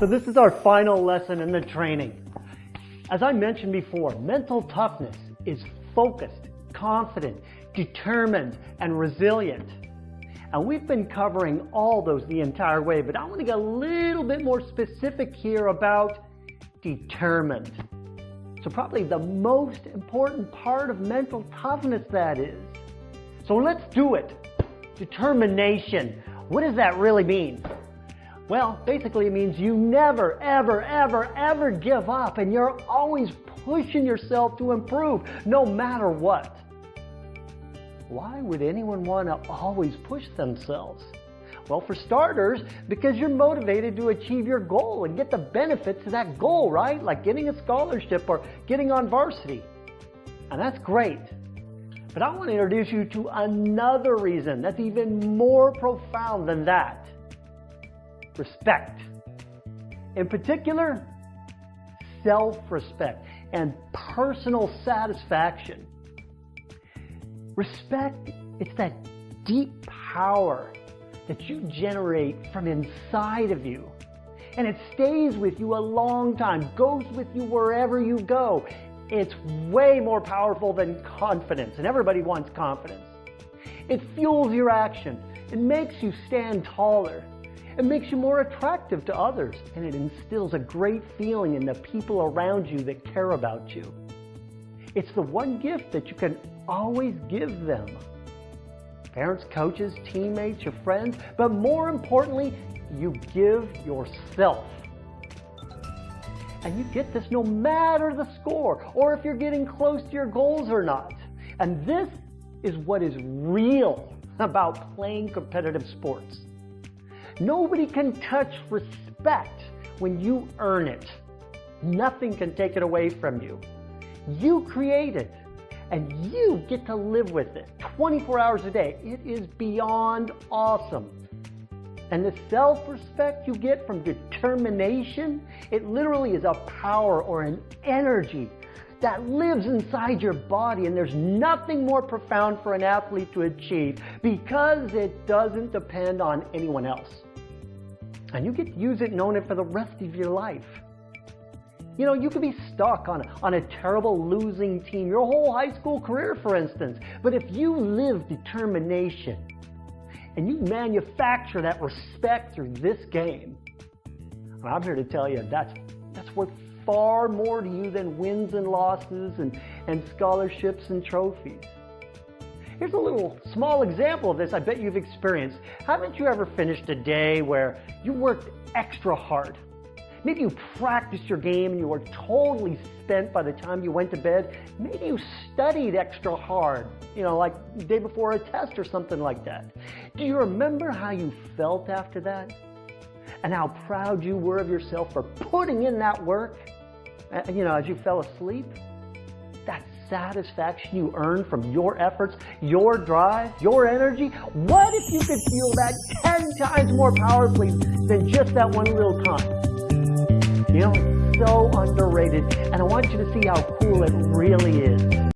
So this is our final lesson in the training. As I mentioned before, mental toughness is focused, confident, determined, and resilient. And we've been covering all those the entire way, but I want to get a little bit more specific here about determined. So probably the most important part of mental toughness that is. So let's do it. Determination. What does that really mean? Well, basically it means you never, ever, ever, ever give up and you're always pushing yourself to improve no matter what. Why would anyone want to always push themselves? Well, for starters, because you're motivated to achieve your goal and get the benefits of that goal, right? Like getting a scholarship or getting on varsity. And that's great. But I want to introduce you to another reason that's even more profound than that respect. In particular, self-respect and personal satisfaction. Respect, it's that deep power that you generate from inside of you. And it stays with you a long time, goes with you wherever you go. It's way more powerful than confidence, and everybody wants confidence. It fuels your action. It makes you stand taller. It makes you more attractive to others, and it instills a great feeling in the people around you that care about you. It's the one gift that you can always give them. Parents, coaches, teammates, your friends, but more importantly, you give yourself. And you get this no matter the score, or if you're getting close to your goals or not. And this is what is real about playing competitive sports. Nobody can touch respect when you earn it. Nothing can take it away from you. You create it and you get to live with it 24 hours a day. It is beyond awesome. And the self-respect you get from determination, it literally is a power or an energy that lives inside your body and there's nothing more profound for an athlete to achieve because it doesn't depend on anyone else. And you get to use it and own it for the rest of your life. You know, you could be stuck on, on a terrible losing team your whole high school career, for instance. But if you live determination and you manufacture that respect through this game, I'm here to tell you that's, that's worth far more to you than wins and losses and, and scholarships and trophies. Here's a little small example of this I bet you've experienced. Haven't you ever finished a day where you worked extra hard? Maybe you practiced your game and you were totally spent by the time you went to bed. Maybe you studied extra hard, you know, like the day before a test or something like that. Do you remember how you felt after that? And how proud you were of yourself for putting in that work, you know, as you fell asleep? Satisfaction you earn from your efforts, your drive, your energy, what if you could feel that 10 times more powerfully than just that one little time? You know, it's so underrated, and I want you to see how cool it really is.